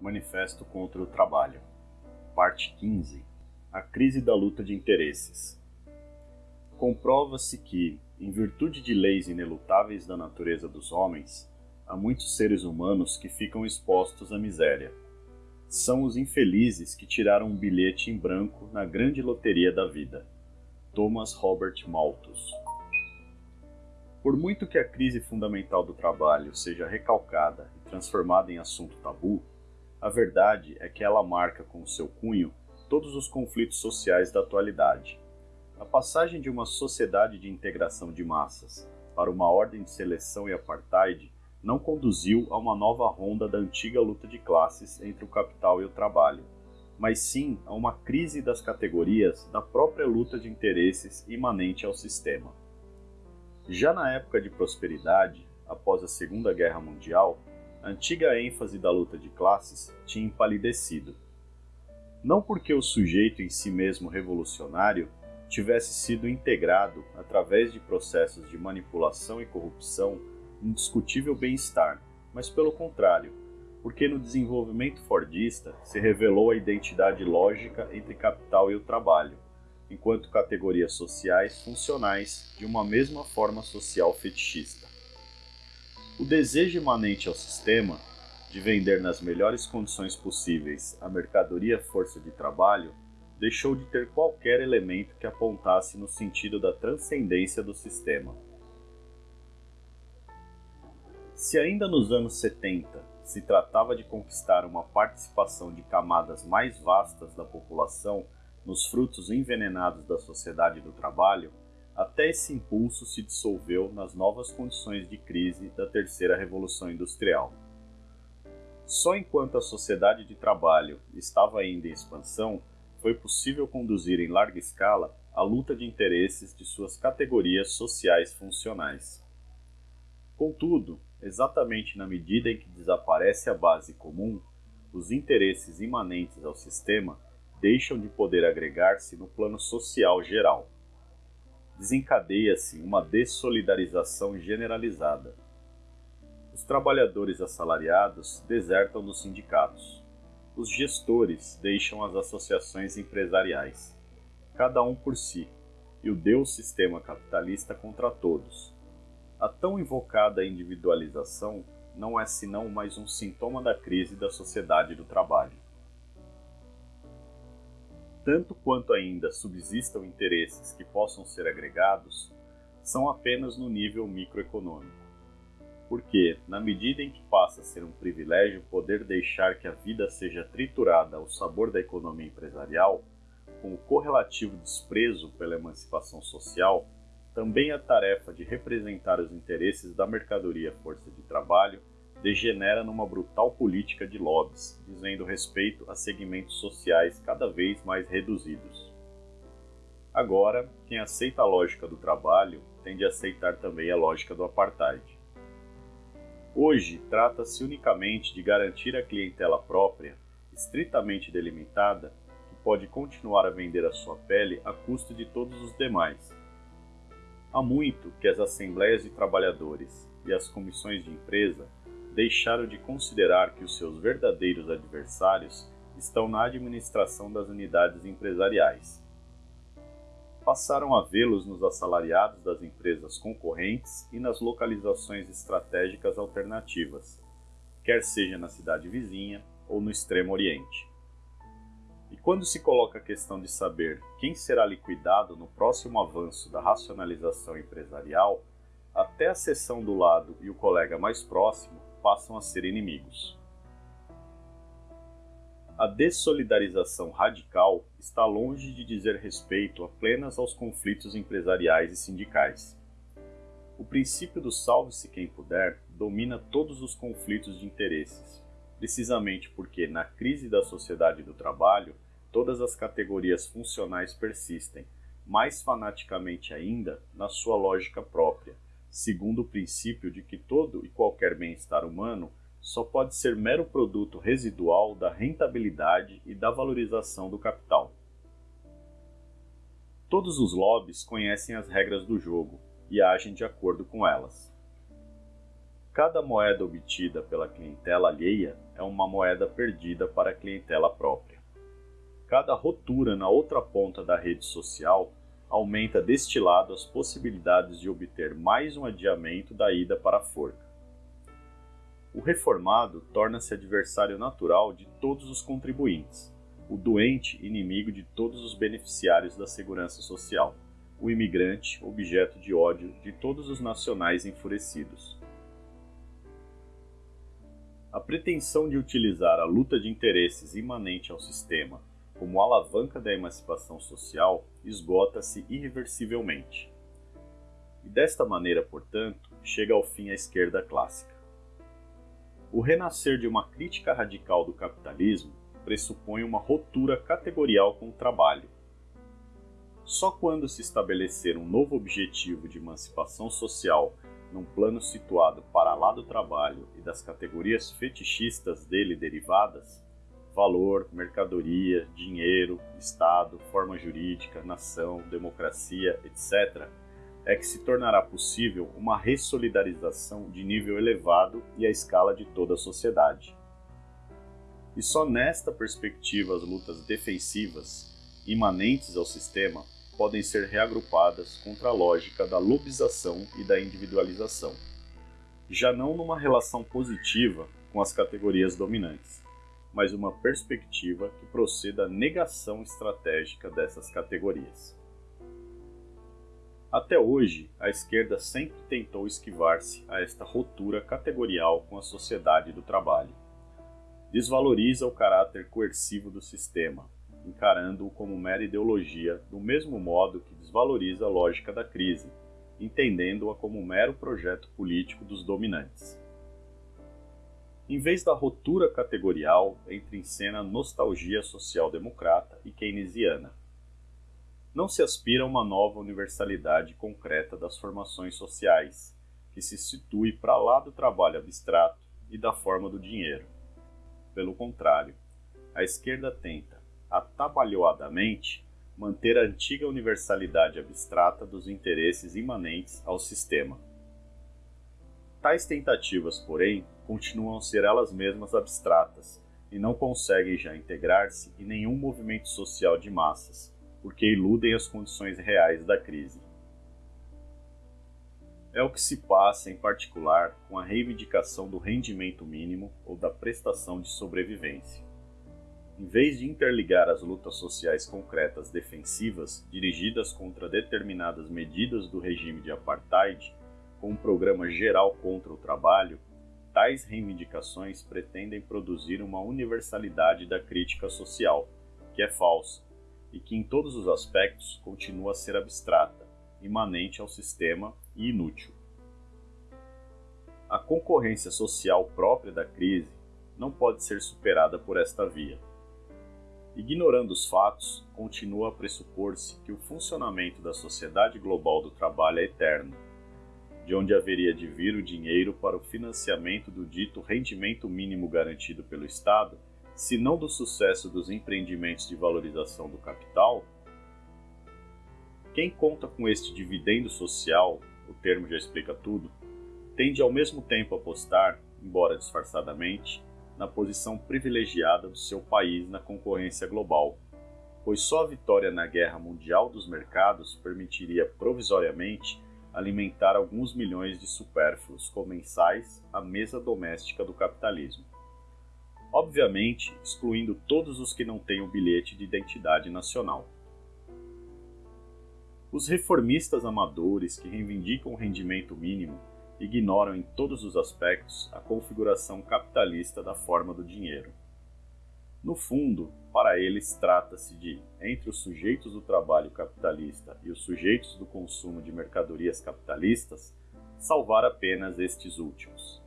Manifesto contra o Trabalho, Parte 15 A crise da luta de interesses. Comprova-se que, em virtude de leis inelutáveis da natureza dos homens, há muitos seres humanos que ficam expostos à miséria. São os infelizes que tiraram um bilhete em branco na grande loteria da vida. Thomas Robert Malthus. Por muito que a crise fundamental do trabalho seja recalcada e transformada em assunto tabu, a verdade é que ela marca com seu cunho todos os conflitos sociais da atualidade. A passagem de uma sociedade de integração de massas para uma ordem de seleção e apartheid não conduziu a uma nova ronda da antiga luta de classes entre o capital e o trabalho, mas sim a uma crise das categorias da própria luta de interesses imanente ao sistema. Já na época de prosperidade, após a Segunda Guerra Mundial, a antiga ênfase da luta de classes tinha empalidecido. Não porque o sujeito em si mesmo revolucionário tivesse sido integrado através de processos de manipulação e corrupção indiscutível bem-estar, mas pelo contrário, porque no desenvolvimento fordista se revelou a identidade lógica entre capital e o trabalho, enquanto categorias sociais funcionais de uma mesma forma social fetichista. O desejo imanente ao sistema de vender nas melhores condições possíveis a mercadoria força de trabalho deixou de ter qualquer elemento que apontasse no sentido da transcendência do sistema. Se ainda nos anos 70 se tratava de conquistar uma participação de camadas mais vastas da população nos frutos envenenados da sociedade do trabalho, até esse impulso se dissolveu nas novas condições de crise da terceira revolução industrial. Só enquanto a sociedade de trabalho estava ainda em expansão, foi possível conduzir em larga escala a luta de interesses de suas categorias sociais funcionais. Contudo, exatamente na medida em que desaparece a base comum, os interesses imanentes ao sistema deixam de poder agregar-se no plano social geral desencadeia-se uma dessolidarização generalizada. Os trabalhadores assalariados desertam dos sindicatos. Os gestores deixam as associações empresariais, cada um por si, e o Deus sistema capitalista contra todos. A tão invocada individualização não é senão mais um sintoma da crise da sociedade do trabalho tanto quanto ainda subsistam interesses que possam ser agregados, são apenas no nível microeconômico. Porque, na medida em que passa a ser um privilégio poder deixar que a vida seja triturada ao sabor da economia empresarial, com o correlativo desprezo pela emancipação social, também a tarefa de representar os interesses da mercadoria força de trabalho degenera numa brutal política de lobbies, dizendo respeito a segmentos sociais cada vez mais reduzidos. Agora, quem aceita a lógica do trabalho tende a aceitar também a lógica do apartheid. Hoje, trata-se unicamente de garantir a clientela própria, estritamente delimitada, que pode continuar a vender a sua pele a custo de todos os demais. Há muito que as assembleias de trabalhadores e as comissões de empresa deixaram de considerar que os seus verdadeiros adversários estão na administração das unidades empresariais. Passaram a vê-los nos assalariados das empresas concorrentes e nas localizações estratégicas alternativas, quer seja na cidade vizinha ou no Extremo Oriente. E quando se coloca a questão de saber quem será liquidado no próximo avanço da racionalização empresarial, até a seção do lado e o colega mais próximo passam a ser inimigos. A dessolidarização radical está longe de dizer respeito apenas aos conflitos empresariais e sindicais. O princípio do salve-se quem puder domina todos os conflitos de interesses, precisamente porque, na crise da sociedade do trabalho, todas as categorias funcionais persistem, mais fanaticamente ainda, na sua lógica própria segundo o princípio de que todo e qualquer bem-estar humano só pode ser mero produto residual da rentabilidade e da valorização do capital. Todos os lobbies conhecem as regras do jogo e agem de acordo com elas. Cada moeda obtida pela clientela alheia é uma moeda perdida para a clientela própria. Cada rotura na outra ponta da rede social aumenta deste lado as possibilidades de obter mais um adiamento da ida para a forca. O reformado torna-se adversário natural de todos os contribuintes, o doente inimigo de todos os beneficiários da segurança social, o imigrante objeto de ódio de todos os nacionais enfurecidos. A pretensão de utilizar a luta de interesses imanente ao sistema como alavanca da emancipação social, esgota-se irreversivelmente. E desta maneira, portanto, chega ao fim a esquerda clássica. O renascer de uma crítica radical do capitalismo pressupõe uma ruptura categorial com o trabalho. Só quando se estabelecer um novo objetivo de emancipação social num plano situado para lá do trabalho e das categorias fetichistas dele derivadas, valor, mercadoria, dinheiro, Estado, forma jurídica, nação, democracia, etc., é que se tornará possível uma ressolidarização de nível elevado e à escala de toda a sociedade. E só nesta perspectiva as lutas defensivas, imanentes ao sistema, podem ser reagrupadas contra a lógica da lobização e da individualização, já não numa relação positiva com as categorias dominantes mas uma perspectiva que proceda à negação estratégica dessas categorias. Até hoje, a esquerda sempre tentou esquivar-se a esta ruptura categorial com a sociedade do trabalho. Desvaloriza o caráter coercivo do sistema, encarando-o como mera ideologia, do mesmo modo que desvaloriza a lógica da crise, entendendo-a como mero projeto político dos dominantes. Em vez da rotura categorial, entra em cena nostalgia social-democrata e keynesiana. Não se aspira a uma nova universalidade concreta das formações sociais, que se situe para lá do trabalho abstrato e da forma do dinheiro. Pelo contrário, a esquerda tenta, atabalhoadamente, manter a antiga universalidade abstrata dos interesses imanentes ao sistema. Tais tentativas, porém, continuam a ser elas mesmas abstratas e não conseguem já integrar-se em nenhum movimento social de massas, porque iludem as condições reais da crise. É o que se passa, em particular, com a reivindicação do rendimento mínimo ou da prestação de sobrevivência. Em vez de interligar as lutas sociais concretas defensivas dirigidas contra determinadas medidas do regime de apartheid, com um programa geral contra o trabalho, Tais reivindicações pretendem produzir uma universalidade da crítica social, que é falsa, e que em todos os aspectos continua a ser abstrata, imanente ao sistema e inútil. A concorrência social própria da crise não pode ser superada por esta via. Ignorando os fatos, continua a pressupor-se que o funcionamento da sociedade global do trabalho é eterno de onde haveria de vir o dinheiro para o financiamento do dito rendimento mínimo garantido pelo Estado, se não do sucesso dos empreendimentos de valorização do capital? Quem conta com este dividendo social, o termo já explica tudo, tende ao mesmo tempo a apostar, embora disfarçadamente, na posição privilegiada do seu país na concorrência global, pois só a vitória na guerra mundial dos mercados permitiria provisoriamente alimentar alguns milhões de supérfluos comensais à mesa doméstica do capitalismo. Obviamente, excluindo todos os que não têm o bilhete de identidade nacional. Os reformistas amadores que reivindicam o rendimento mínimo ignoram em todos os aspectos a configuração capitalista da forma do dinheiro. No fundo, para eles trata-se de, entre os sujeitos do trabalho capitalista e os sujeitos do consumo de mercadorias capitalistas, salvar apenas estes últimos.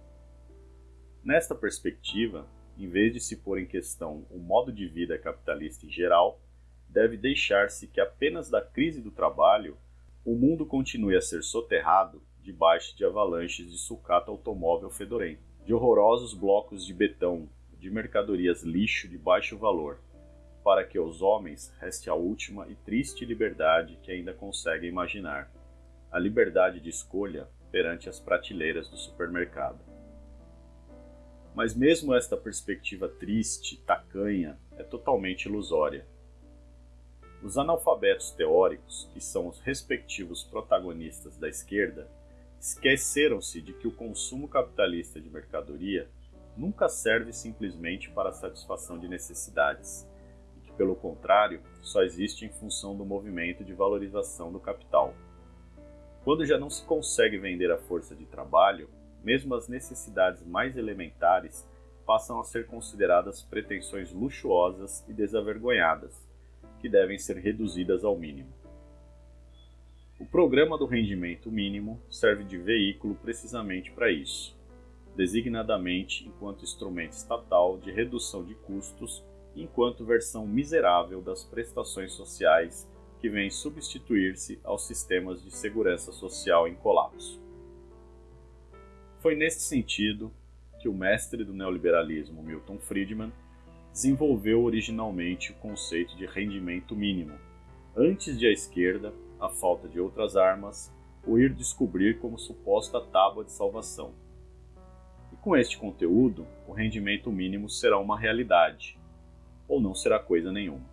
Nesta perspectiva, em vez de se pôr em questão o modo de vida capitalista em geral, deve deixar-se que apenas da crise do trabalho o mundo continue a ser soterrado debaixo de avalanches de sucata automóvel fedorento, de horrorosos blocos de betão de mercadorias lixo de baixo valor, para que aos homens reste a última e triste liberdade que ainda conseguem imaginar, a liberdade de escolha perante as prateleiras do supermercado. Mas mesmo esta perspectiva triste, tacanha, é totalmente ilusória. Os analfabetos teóricos, que são os respectivos protagonistas da esquerda, esqueceram-se de que o consumo capitalista de mercadoria nunca serve simplesmente para a satisfação de necessidades, e que, pelo contrário, só existe em função do movimento de valorização do capital. Quando já não se consegue vender a força de trabalho, mesmo as necessidades mais elementares passam a ser consideradas pretensões luxuosas e desavergonhadas, que devem ser reduzidas ao mínimo. O programa do rendimento mínimo serve de veículo precisamente para isso, designadamente enquanto instrumento estatal de redução de custos enquanto versão miserável das prestações sociais que vêm substituir-se aos sistemas de segurança social em colapso. Foi neste sentido que o mestre do neoliberalismo Milton Friedman desenvolveu originalmente o conceito de rendimento mínimo, antes de a esquerda, a falta de outras armas, o ir descobrir como suposta tábua de salvação. Com este conteúdo, o rendimento mínimo será uma realidade, ou não será coisa nenhuma.